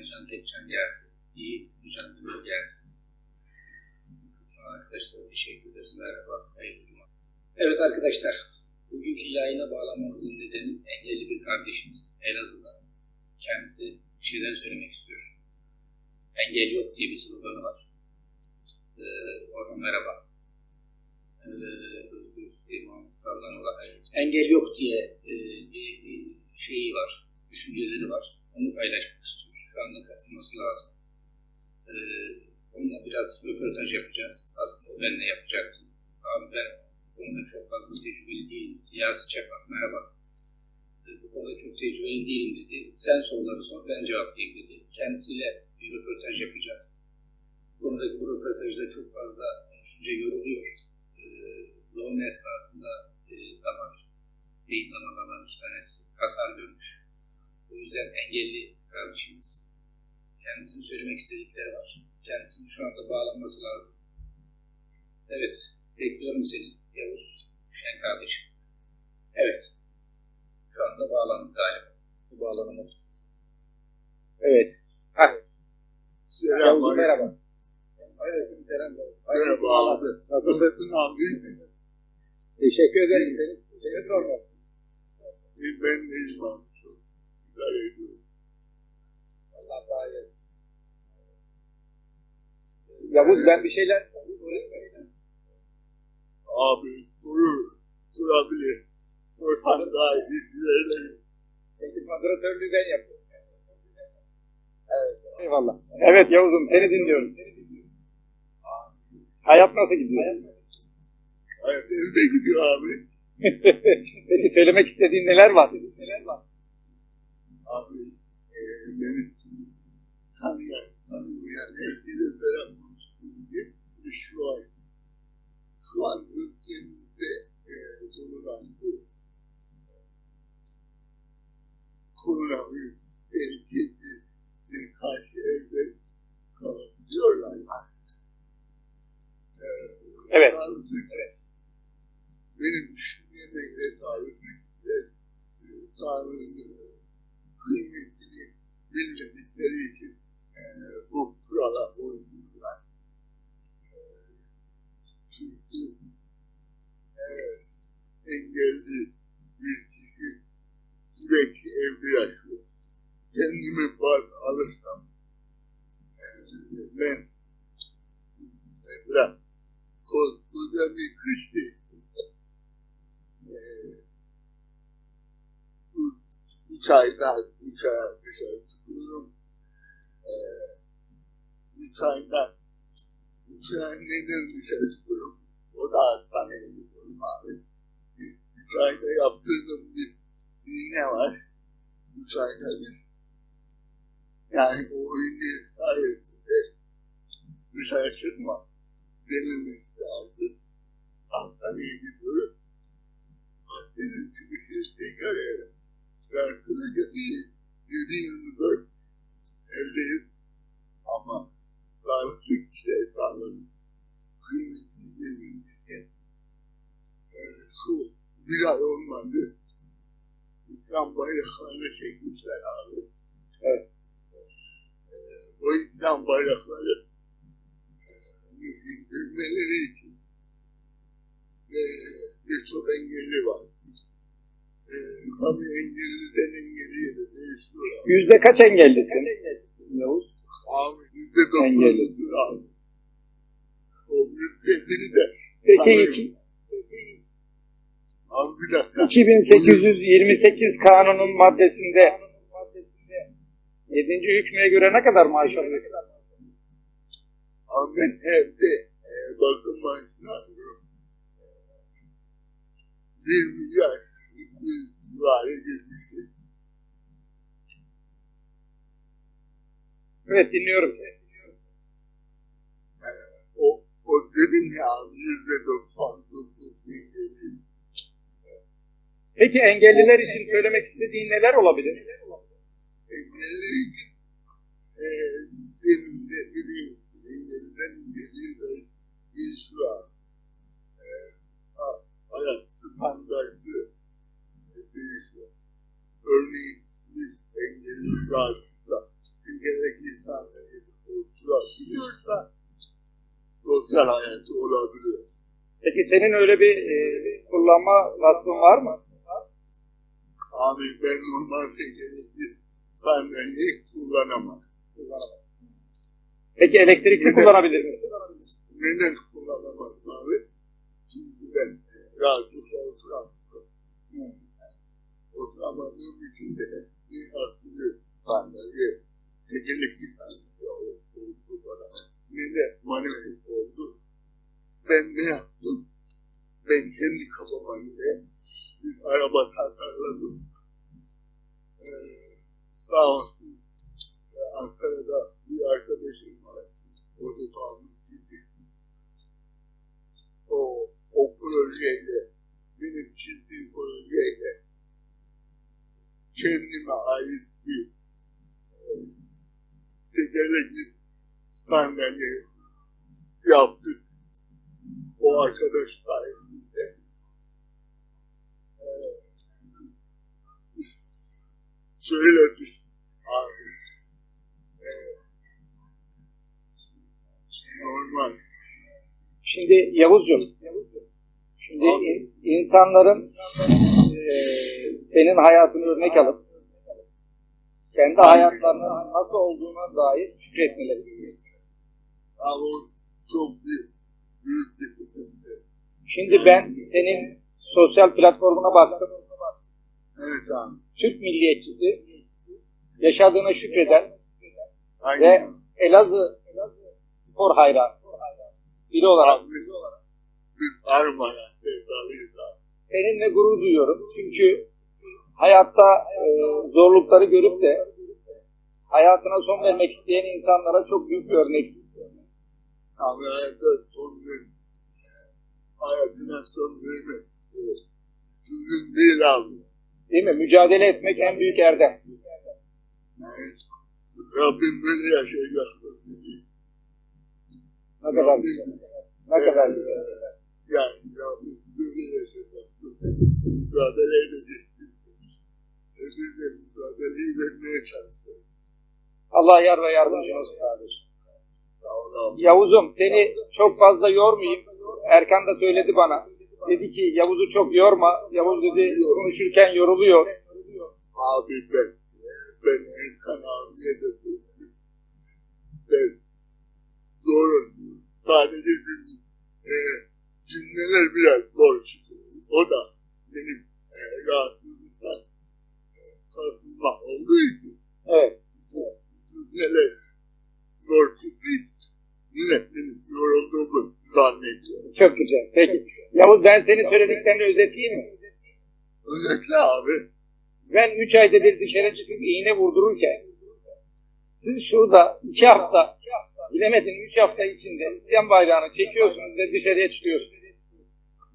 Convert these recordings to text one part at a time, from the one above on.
Alican Tekcan geldi. İyi, geldi. Bütün arkadaşlara teşekkür ederiz. Merhaba, hayırlı. Evet arkadaşlar, bugünkü yayına bağlanmamızın nedeni engelli bir kardeşimiz Elazığ'da. Kendisi bir şeyler söylemek istiyor. Engel yok diye bir sloganı var. Ee, Orhan merhaba. Ee. Engel yok diye e, bir şeyi var, düşünceleri var. Onu paylaşmak istiyor. Anda katılması lazım. Ee, onunla biraz röportaj yapacağız. Aslında o benimle yapacaktı. Abi ben konuda çok fazla tecrübeli değilim. Yasin Çapak merhaba. Ee, bu konuda çok tecrübeli değilim dedi. Sen soruları sor, ben cevaplayayım dedi. Kendisiyle bir röportaj yapacağız. Bu konudaki bu röportajda çok fazla konuşunca yoruluyor. Ee, doğum esnasında e, damar, beyin damarlarından iki tanesi hasar görmüş. O yüzden engelli kardeşimiz kendisinin söylemek istedikleri var. Kendisinin şu anda bağlanması lazım. Evet, bekliyorum seni Yavuz Şen kardeşim. Evet, şu anda bağlandı galiba. Bu bağlanımı. Evet. Heh. Selam Yavuz merhaba. Aleyküm selam. Merhaba abi. Nasılsın abi? Teşekkür ederim. Seni, sormak. Ben abi? Çok idare ediyorum. Allah daha iyi. Yavuz ben bir şeyler... Abi durur. Durabilir. Orhan daha ileride. Peki moderatörlüğü ben yapıyorum. Evet. Eyvallah. Evet Yavuz'um seni dinliyorum. Hayat nasıl gidiyor? Hayat evde gidiyor abi. Peki söylemek istediğin neler var? Neler var? Abi e, beni tanıyan, tanımayan herkese selam şu an şu an ülkemizde e, bulunan bu koronavirüs tehlikesine karşı evde kalabiliyorlar. E, Evet. sağlıklı- Benim düşünmeme ve sağlıklı e, sağlığını kıymetini bilmedikleri için e, bu kurala uymuyorlar. E, çünkü e, engelli bir kişi sürekli evde yaşıyor. Kendimi baz alırsam e, ben mesela koskoca bir kış değil. E, üç ayda üç ay dışarı çıkıyorum. Ee, üç ay neden dışarı çıkıyorum? O da hastaneye gidiyorum abi. Üç ayda yaptırdığım bir iğne var. Üç ayda bir. Yani o iğne sayesinde dışarı çıkma denemek lazım. Hastaneye gidiyorum. Hastanın çıkışı tekrar eve. Ben kısacası 7-24 evdeyim ama sağlıklı kişiye sağladım. Kıymetini bilmemişken e, şu bir ay olmadı. İslam bayraklarını çekmişler abi. Evet. E, o İslam bayrakları e, indirmeleri için ve birçok engelli var. Ee, tabii engelliden engelliye de değişiyor. Yüzde kaç engellisin? Yavuz. Abi yüzde doksanlısı abi. O yüzde biri de. Peki iki- Abi bir dakika. 2828 kanunun maddesinde 7. hükmüye göre ne kadar maaş alıyor? Abi ben evde e, bakım maaşını alıyorum. Bir milyar iki yüz civarı geçmiştir. Evet dinliyorum. O, o dedim ya yüzde doksan. Peki engelliler için söylemek istediğin neler olabilir? engelli için e, demin de dediğim engelliden engelliye de bir şu an e, ha- hayat standartı değişiyor. Örneğin biz engelli gerekli insanları oturabiliyorsa sosyal hayatı olabiliyor. Peki senin öyle bir e, kullanma vasfın var mı? Abi ben normalde gerekli sandalyeyi kullanamam. Peki elektrikli neden, kullanabilir misin? Neden kullanamam abi? Çünkü ben rahatsız oturan hmm. oturamadığım için de bir akıllı sandalye tekerlekli sandalye oldu bana. Ne de manuel oldu. Ben ne yaptım? Ben kendi kafama göre bir araba tasarladım. Ee, sağ olsun Ankara'da bir arkadaşım var. O da tamirci. O, o projeyle, benim çizdiğim projeyle kendime ait bir tekerlekli sandalye yaptık. O arkadaş sayesinde. Ee, söyledik abi. Ee, normal. Şimdi Yavuzcuğum, şimdi in- insanların e, senin hayatını örnek alıp kendi hayatlarının nasıl olduğuna dair şükretmeleri gerekiyor. Ama çok büyük bir. Şimdi ben senin sosyal platformuna baktım. Evet abi. Türk milliyetçisi, yaşadığına şükreden ve Aynen. Elazığ spor hayranı biri olarak Abi, biz Arma'ya sevdalıyız abi. seninle gurur duyuyorum. Çünkü hayatta e, zorlukları görüp de hayatına son vermek isteyen insanlara çok büyük bir örneksin. Abi hayata son ver. Hayatına son vermek. Çözüm değil abi. Değil mi? Mücadele etmek en büyük erdem. Yani, Rabbim böyle yaşayacaksın. Ne kadar güzel. Ne kadar güzel. Yani Rabbim böyle yaşayacaksın. Mücadele edeceksin. E biz de mücadeleyi vermeye çalışıyoruz. Allah yar ve yardımcın olsun kardeşim. Yavuz'um seni çok fazla yormayayım. Erkan da söyledi bana. Dedi ki Yavuz'u çok yorma. Yavuz dedi konuşurken yoruluyor. Abi ben, ben Erkan abiye de söyledim. Ben zorun. Sadece cümle, e, cümleler biraz zor çıkıyor. O da benim e, rahatsızlıktan e, kasılma olduğu için Evet. cümleler zor çıktığı için millet benim yorulduğumu güzel. Peki. Yavuz ben senin söylediklerini özetleyeyim mi? Özellikle abi. Ben 3 ayda bir dışarı çıkıp iğne vurdururken siz şurada 2 hafta bilemedin 3 hafta içinde isyan bayrağını çekiyorsunuz ve dışarıya çıkıyorsunuz.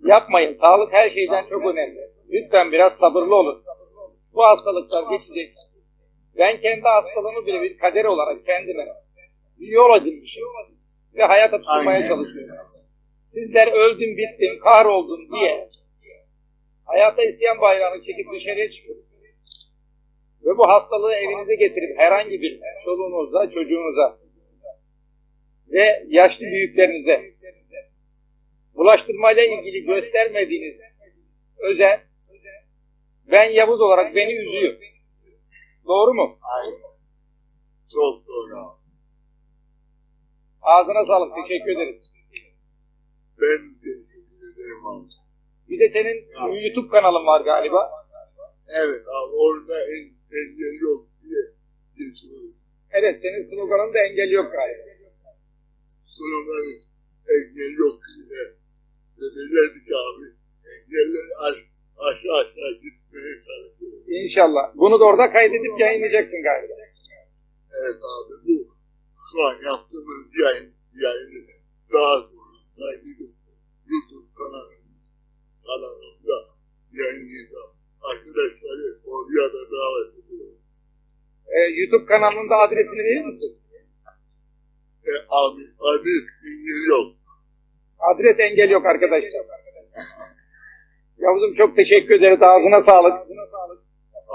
Yapmayın. Sağlık her şeyden çok önemli. Lütfen biraz sabırlı olun. Bu hastalıklar geçecek. Ben kendi hastalığımı bile bir kader olarak kendime bir yol edinmişim. Ve hayata tutunmaya çalışıyorum. Sizler öldüm bittim kahroldum diye hayata isyan bayrağını çekip dışarıya çıkın. Ve bu hastalığı evinize getirip herhangi bir çoluğunuza, çocuğunuza ve yaşlı büyüklerinize bulaştırmayla ilgili göstermediğiniz özen ben Yavuz olarak beni üzüyor. Doğru mu? Aynen. Çok doğru. Ağzına sağlık. Teşekkür ederiz. Ben teşekkür ederim abi. Bir de senin YouTube kanalın var galiba. Evet abi orada en, engel yok diye geçiyoruz. Evet senin sloganın da engel yok galiba. Sloganı engel yok diye. Dediler ki abi engeller aş, aşağı aşağı gitmeye çalışıyoruz. İnşallah. Bunu da orada kaydedip yayınlayacaksın galiba. Evet abi bu şu an yaptığımız yayın, yayını daha sonra kaydedip YouTube kanalım, kanalımda yayınlayacağım. Arkadaşları oraya da davet ediyorum. Ee, YouTube kanalının da adresini verir misin? E, abi adres engel yok. Adres engel yok arkadaşlar. Yavuz'um çok teşekkür ederiz. Ağzına sağlık.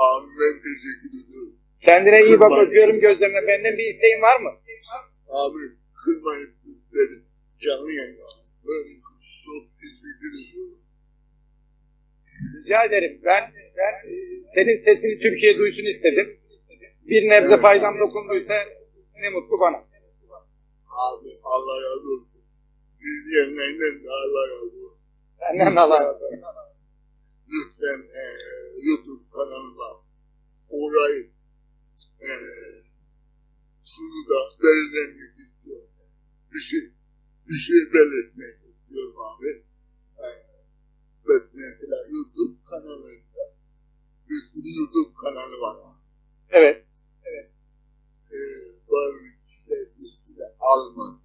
Abi ben teşekkür ediyorum. Kendine iyi bak. Öpüyorum gözlerine. Benden bir isteğin var mı? Abi kırmayın beni. canlı yayın Böyle çok teşekkür ediyorum. Rica ederim. Ben, ben e, senin sesini Türkiye duysun istedim. Bir nebze Evet. faydam dokunduysa ne mutlu bana. Abi Allah razı olsun. İzleyenlerden de Allah razı olsun. Senden Allah razı olsun. Lütfen e, YouTube kanalıma uğrayın. E, şunu da belirlemek istiyorum. Bir şey, bir şey belirtmek istiyorum abi. E, ve mesela YouTube kanalında bir sürü YouTube kanalı var. Evet. E, bazı kişiler üstüne almadı.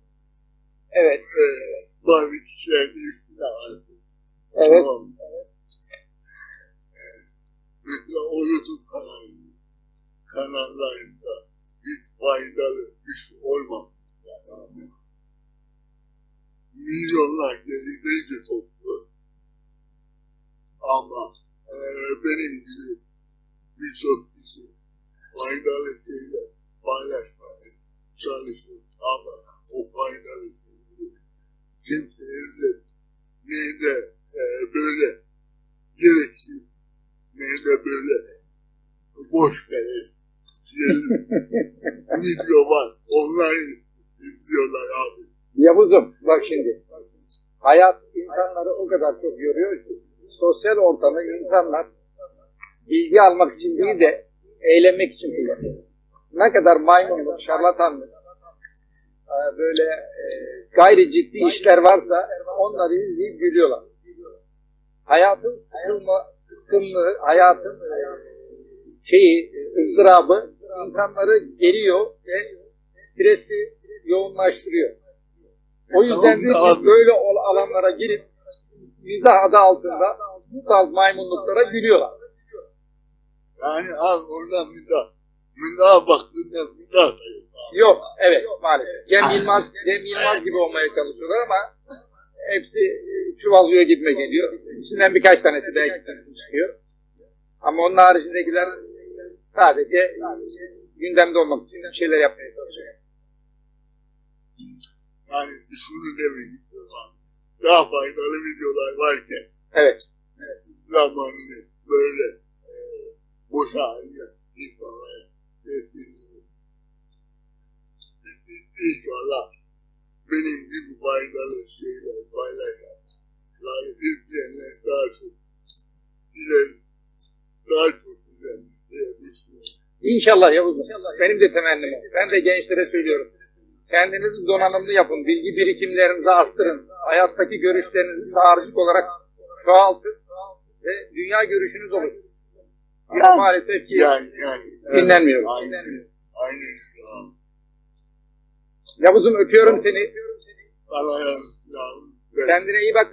Evet. Kişiler de üstüne aldı. Evet. Tamam. Ee, Mesela o YouTube kanalı, kanallarında hiç faydalı bir şey olmamış. Yani. Milyonlar gelecekte toplu. Ama e, benim gibi birçok kişi faydalı şeyler paylaşmaya çalışır. Ama o faydalı şeyleri kimseye ne de e, böyle gerekli ne de böyle boş verir. Diyelim video var. Onlar izliyorlar abi. Yavuzum bak şimdi. Hayat insanları o kadar çok yoruyor ki sosyal ortamı insanlar bilgi almak için değil de eğlenmek için kullanıyor. Ne kadar maymunluk, şarlatanlık, e, böyle e, gayri ciddi işler varsa onları izleyip gülüyorlar. Hayatın sıkılma, hayatın e, şeyi, ızdırabı insanları geriyor ve stresi yoğunlaştırıyor. O yüzden de Tamam böyle alanlara girip mizah adı altında bu tarz maymunluklara gülüyorlar. Yani bir daha bir daha baktığında daha da yok. abi. Yok, evet maalesef. Cem Yılmaz, Cem Yılmaz gibi olmaya çalışıyorlar ama hepsi e, çuvallıyor gibime geliyor. İçinden birkaç tanesi belki çıkıyor. Ama onun haricindekiler sadece gündemde olmak için şeyler yapmaya çalışıyor. Demek istiyorum abi. Daha faydalı videolar varken Evet. zamanını böyle e, boşa harcayan insanlara sesleniyorum. İnşallah benim gibi faydalı şeyler paylaşanlar, izleyenler daha çok ileri, daha çok ileri diye düşünüyorum. İnşallah Yavuz. Benim de temennim. Ben de gençlere söylüyorum. Kendinizi donanımlı yapın. Bilgi birikimlerinizi arttırın. Hayattaki görüşlerinizi dağarcık olarak çoğaltın. Ve dünya görüşünüz olur. Ama Yani- maalesef ki Yani yani. dinlenmiyor. Aynen. Aynen. Aynen. Yavuz'um öpüyorum seni. Allah razı olsun Kendine iyi bak.